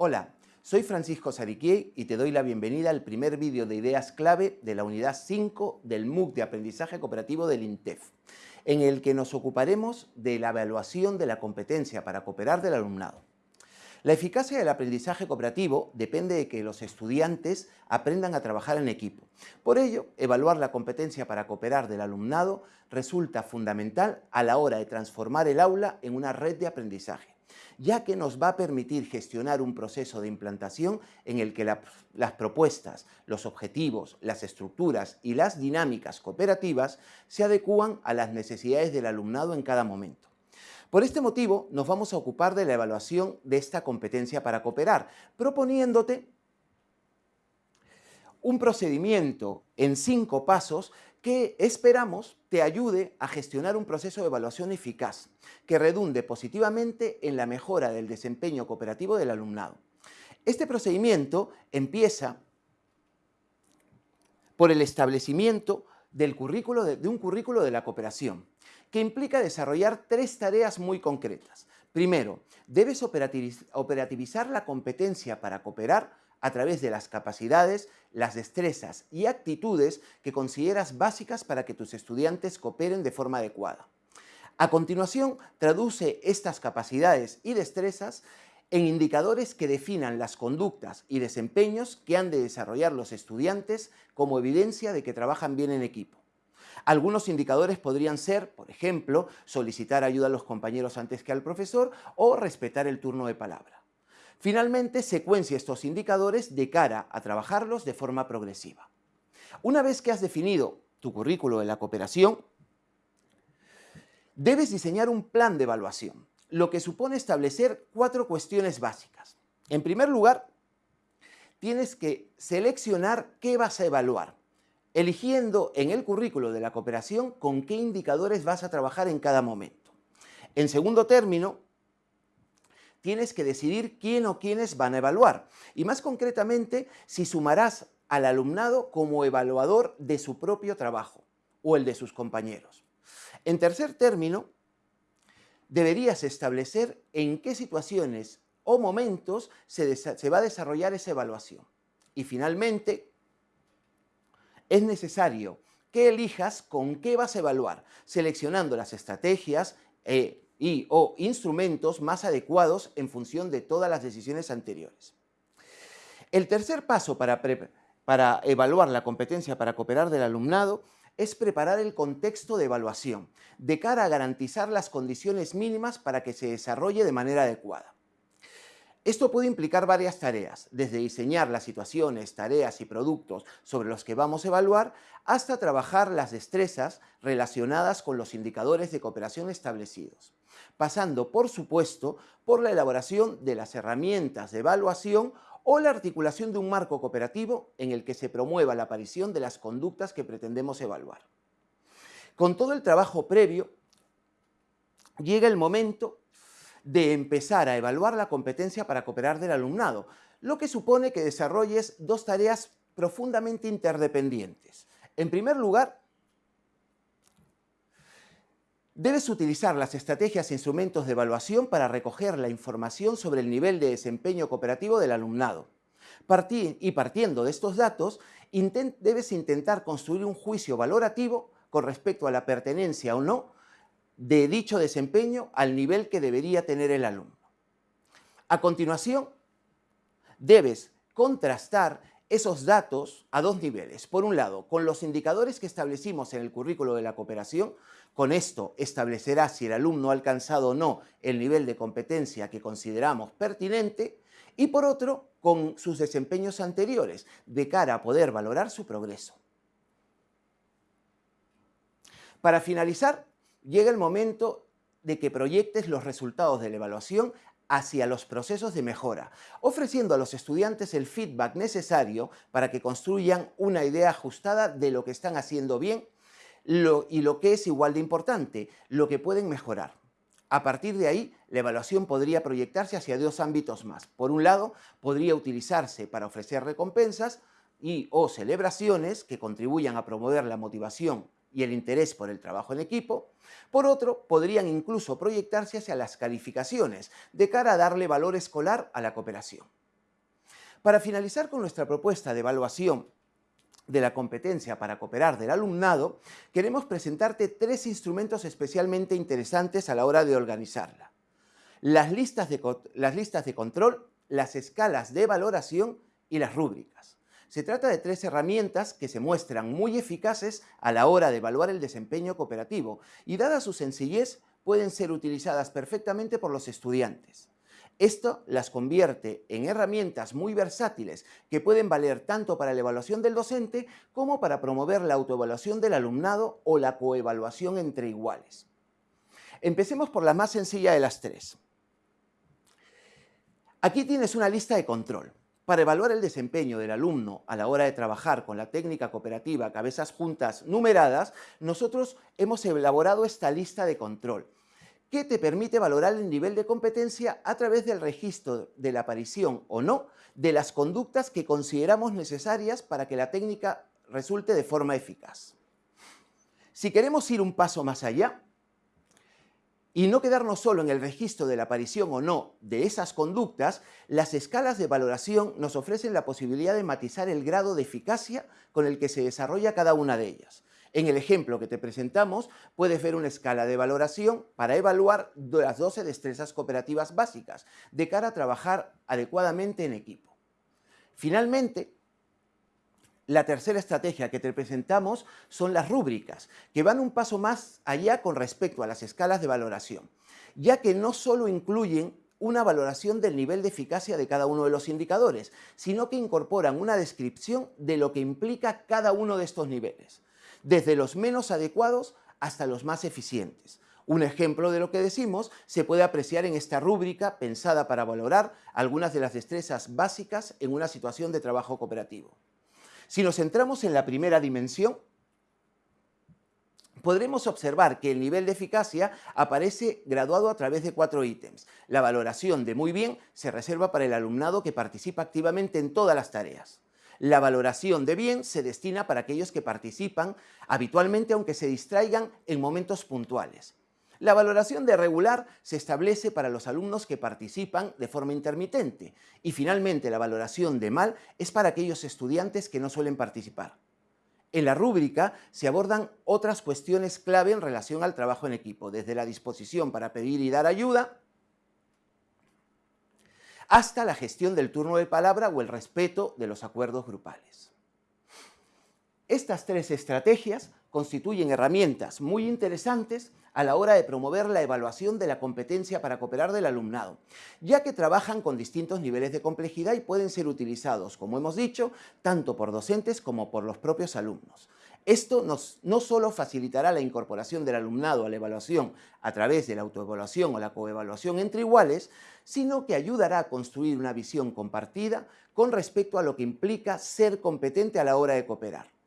Hola, soy Francisco Sariquiei y te doy la bienvenida al primer vídeo de ideas clave de la unidad 5 del MOOC de Aprendizaje Cooperativo del INTEF, en el que nos ocuparemos de la evaluación de la competencia para cooperar del alumnado. La eficacia del aprendizaje cooperativo depende de que los estudiantes aprendan a trabajar en equipo. Por ello, evaluar la competencia para cooperar del alumnado resulta fundamental a la hora de transformar el aula en una red de aprendizaje ya que nos va a permitir gestionar un proceso de implantación en el que las propuestas, los objetivos, las estructuras y las dinámicas cooperativas se adecúan a las necesidades del alumnado en cada momento. Por este motivo, nos vamos a ocupar de la evaluación de esta competencia para cooperar, proponiéndote un procedimiento en cinco pasos que esperamos te ayude a gestionar un proceso de evaluación eficaz, que redunde positivamente en la mejora del desempeño cooperativo del alumnado. Este procedimiento empieza por el establecimiento del de un currículo de la cooperación, que implica desarrollar tres tareas muy concretas. Primero, debes operativizar la competencia para cooperar a través de las capacidades, las destrezas y actitudes que consideras básicas para que tus estudiantes cooperen de forma adecuada. A continuación, traduce estas capacidades y destrezas en indicadores que definan las conductas y desempeños que han de desarrollar los estudiantes como evidencia de que trabajan bien en equipo. Algunos indicadores podrían ser, por ejemplo, solicitar ayuda a los compañeros antes que al profesor o respetar el turno de palabra. Finalmente, secuencia estos indicadores de cara a trabajarlos de forma progresiva. Una vez que has definido tu currículo de la cooperación, debes diseñar un plan de evaluación, lo que supone establecer cuatro cuestiones básicas. En primer lugar, tienes que seleccionar qué vas a evaluar eligiendo en el currículo de la cooperación con qué indicadores vas a trabajar en cada momento. En segundo término, tienes que decidir quién o quiénes van a evaluar y más concretamente si sumarás al alumnado como evaluador de su propio trabajo o el de sus compañeros. En tercer término, deberías establecer en qué situaciones o momentos se, va a desarrollar esa evaluación. Y finalmente, es necesario que elijas con qué vas a evaluar, seleccionando las estrategias eh, y o instrumentos más adecuados en función de todas las decisiones anteriores. El tercer paso para, para evaluar la competencia para cooperar del alumnado es preparar el contexto de evaluación, de cara a garantizar las condiciones mínimas para que se desarrolle de manera adecuada. Esto puede implicar varias tareas, desde diseñar las situaciones, tareas y productos sobre los que vamos a evaluar, hasta trabajar las destrezas relacionadas con los indicadores de cooperación establecidos, pasando, por supuesto, por la elaboración de las herramientas de evaluación o la articulación de un marco cooperativo en el que se promueva la aparición de las conductas que pretendemos evaluar. Con todo el trabajo previo, llega el momento de empezar a evaluar la competencia para cooperar del alumnado, lo que supone que desarrolles dos tareas profundamente interdependientes. En primer lugar, debes utilizar las estrategias e instrumentos de evaluación para recoger la información sobre el nivel de desempeño cooperativo del alumnado. y partiendo de estos datos, debes intentar construir un juicio valorativo con respecto a la pertenencia o no de dicho desempeño al nivel que debería tener el alumno. A continuación, debes contrastar esos datos a dos niveles. Por un lado, con los indicadores que establecimos en el currículo de la cooperación, con esto establecerás si el alumno ha alcanzado o no el nivel de competencia que consideramos pertinente, y por otro, con sus desempeños anteriores, de cara a poder valorar su progreso. Para finalizar, llega el momento de que proyectes los resultados de la evaluación hacia los procesos de mejora, ofreciendo a los estudiantes el feedback necesario para que construyan una idea ajustada de lo que están haciendo bien y lo que es igual de importante, lo que pueden mejorar. A partir de ahí, la evaluación podría proyectarse hacia dos ámbitos más. Por un lado, podría utilizarse para ofrecer recompensas y o celebraciones que contribuyan a promover la motivación y el interés por el trabajo en equipo. Por otro, podrían incluso proyectarse hacia las calificaciones, de cara a darle valor escolar a la cooperación. Para finalizar con nuestra propuesta de evaluación de la competencia para cooperar del alumnado, queremos presentarte tres instrumentos especialmente interesantes a la hora de organizarla. Las listas de, las listas de control, las escalas de valoración y las rúbricas. Se trata de tres herramientas que se muestran muy eficaces a la hora de evaluar el desempeño cooperativo y dada su sencillez pueden ser utilizadas perfectamente por los estudiantes. Esto las convierte en herramientas muy versátiles que pueden valer tanto para la evaluación del docente como para promover la autoevaluación del alumnado o la coevaluación entre iguales. Empecemos por la más sencilla de las tres. Aquí tienes una lista de control. Para evaluar el desempeño del alumno a la hora de trabajar con la técnica cooperativa cabezas juntas numeradas, nosotros hemos elaborado esta lista de control que te permite valorar el nivel de competencia a través del registro de la aparición o no de las conductas que consideramos necesarias para que la técnica resulte de forma eficaz. Si queremos ir un paso más allá y no quedarnos solo en el registro de la aparición o no de esas conductas, las escalas de valoración nos ofrecen la posibilidad de matizar el grado de eficacia con el que se desarrolla cada una de ellas. En el ejemplo que te presentamos, puedes ver una escala de valoración para evaluar las 12 destrezas cooperativas básicas de cara a trabajar adecuadamente en equipo. Finalmente, la tercera estrategia que te presentamos son las rúbricas, que van un paso más allá con respecto a las escalas de valoración, ya que no solo incluyen una valoración del nivel de eficacia de cada uno de los indicadores, sino que incorporan una descripción de lo que implica cada uno de estos niveles desde los menos adecuados hasta los más eficientes. Un ejemplo de lo que decimos se puede apreciar en esta rúbrica pensada para valorar algunas de las destrezas básicas en una situación de trabajo cooperativo. Si nos centramos en la primera dimensión, podremos observar que el nivel de eficacia aparece graduado a través de cuatro ítems. La valoración de muy bien se reserva para el alumnado que participa activamente en todas las tareas. La valoración de bien se destina para aquellos que participan habitualmente aunque se distraigan en momentos puntuales. La valoración de regular se establece para los alumnos que participan de forma intermitente y finalmente la valoración de mal es para aquellos estudiantes que no suelen participar. En la rúbrica se abordan otras cuestiones clave en relación al trabajo en equipo, desde la disposición para pedir y dar ayuda, hasta la gestión del turno de palabra o el respeto de los acuerdos grupales. Estas tres estrategias constituyen herramientas muy interesantes a la hora de promover la evaluación de la competencia para cooperar del alumnado, ya que trabajan con distintos niveles de complejidad y pueden ser utilizados, como hemos dicho, tanto por docentes como por los propios alumnos. Esto no solo facilitará la incorporación del alumnado a la evaluación a través de la autoevaluación o la coevaluación entre iguales, sino que ayudará a construir una visión compartida con respecto a lo que implica ser competente a la hora de cooperar.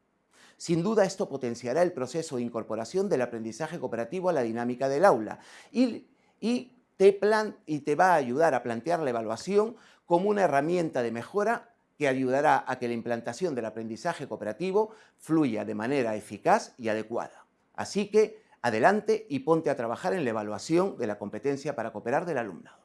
Sin duda esto potenciará el proceso de incorporación del aprendizaje cooperativo a la dinámica del aula y, te, te va a ayudar a plantear la evaluación como una herramienta de mejora que ayudará a que la implantación del aprendizaje cooperativo fluya de manera eficaz y adecuada. Así que, adelante y ponte a trabajar en la evaluación de la competencia para cooperar del alumnado.